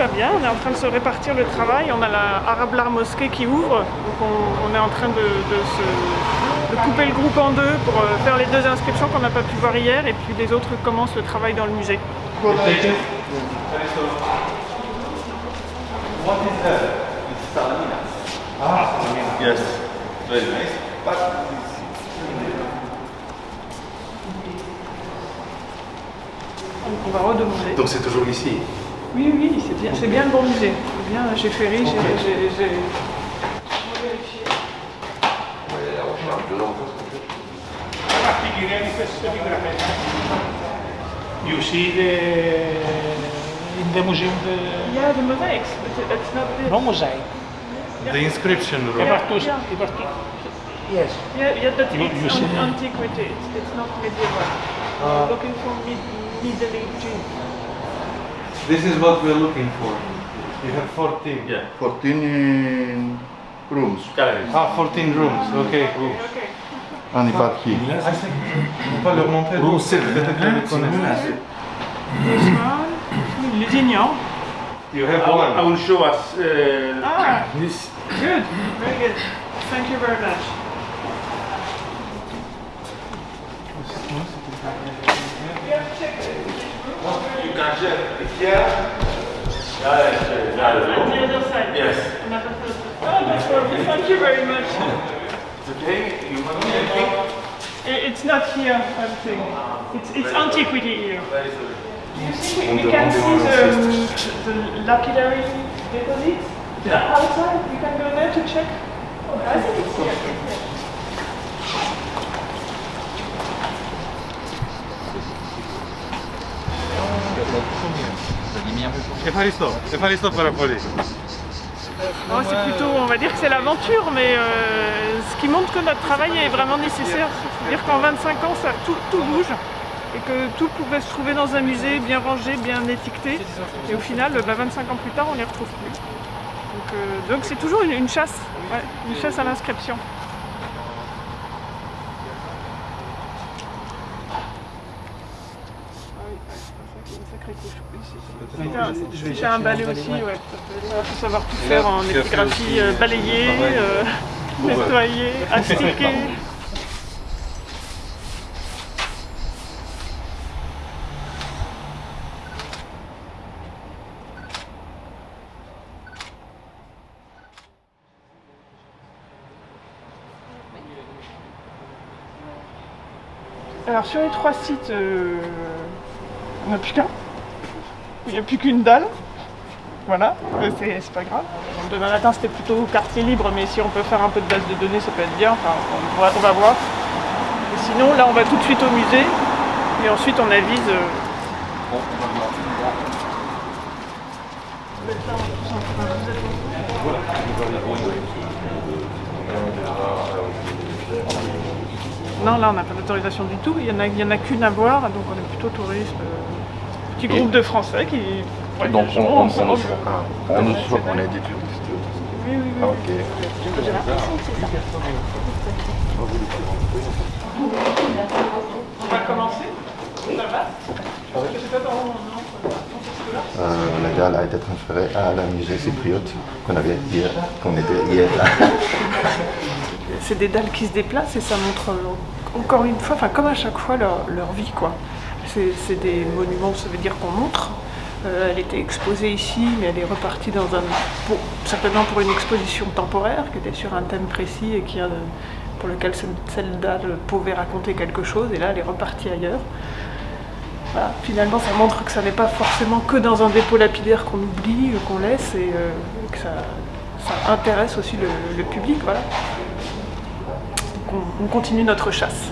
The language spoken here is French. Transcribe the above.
va bien, on est en train de se répartir le travail. On a la Arabe Lar Mosquée qui ouvre, donc on, est en train de, se, couper le groupe en deux pour euh, faire les deux inscriptions qu'on n'a pas pu voir hier et puis les autres commencent le travail dans le musée. What is Ah, yes, very nice. on va redemander. Donc c'est toujours ici Oui, oui, c'est bien, c'est bien le bon musée. C'est bien chez Ferry, j'ai vérifié. You see the in the museum the yeah the mosaics, but that's not the no mosaic. The inscription room. Yeah. Yes. Yeah, yeah, but You- you an antiquity. It's, it's not medieval. Uh, looking for mid, Middle Ages. This is what we're looking for. You have 14. Yeah. 14 rooms. Galleries. Ah, 14 rooms. Okay, cool. Okay. On n'est pas qui. On va pas leur montrer. Vous, c'est peut-être que vous. This one, Lusignan. You have I will, I will show us uh, Ah, this. good, very good. Thank you very much. Here. On the other side. Yes. Oh, that's lovely. Thank you very much. It's okay. You want anything? It's not here, I'm saying. It's, it's antiquity here. Where is? You see, we, we can see the, the lapidary deposits Yeah. outside. you can go there to check. Oh, I think it's here. Ephalisto, Ephalisto pour la police. Oh, c'est plutôt, on va dire que c'est l'aventure, mais euh, ce qui montre que notre travail est vraiment nécessaire. C'est-à-dire qu'en 25 ans, ça, tout, bouge et que tout pouvait se trouver dans un musée, bien rangé, bien étiqueté. Et au final, bah, 25 ans plus tard, on n'y retrouve plus. Euh, donc c'est toujours une, chasse, une chasse à l'inscription. J'ai un balai aussi, ouais. Il faut savoir tout faire en épigraphie, balayer, nettoyer, astiquer. Alors sur les trois sites, euh, on n'a plus qu'un. Il n'y a plus qu'une dalle. Voilà, euh, c'est pas grave. Demain matin c'était plutôt quartier libre, mais si on peut faire un peu de base de données, ça peut être bien. Enfin, on, va, voir. Sinon, là on va tout de suite au musée. Et ensuite on avise. euh, Non, là on n'a pas d'autorisation du tout. Il n'y en a qu'une à voir, donc on est plutôt touriste. euh, petit groupe de Français qui. Donc on, on, on, on nous choisit, on est des touristes. Oui, oui, oui. Ah, ok. On va commencer. Ça va C'est pas dans- non, Euh, la dalle a été transférée à la musée cypriote qu'on avait hier, qu'on était hier là. C'est des dalles qui se déplacent et ça montre encore une fois, enfin comme à chaque fois, leur, leur vie quoi. C'est des monuments, ça veut dire qu'on montre. Euh, elle était exposée ici, mais elle est repartie dans un, pour- certainement pour une exposition temporaire qui était sur un thème précis et pour lequel dalle pouvait raconter quelque chose. Et là, elle est repartie ailleurs. Finalement, ça montre que ça n'est pas forcément que dans un dépôt lapidaire qu'on oublie, euh, qu'on laisse, et euh, que ça, intéresse aussi le, public. Voilà. On continue notre chasse.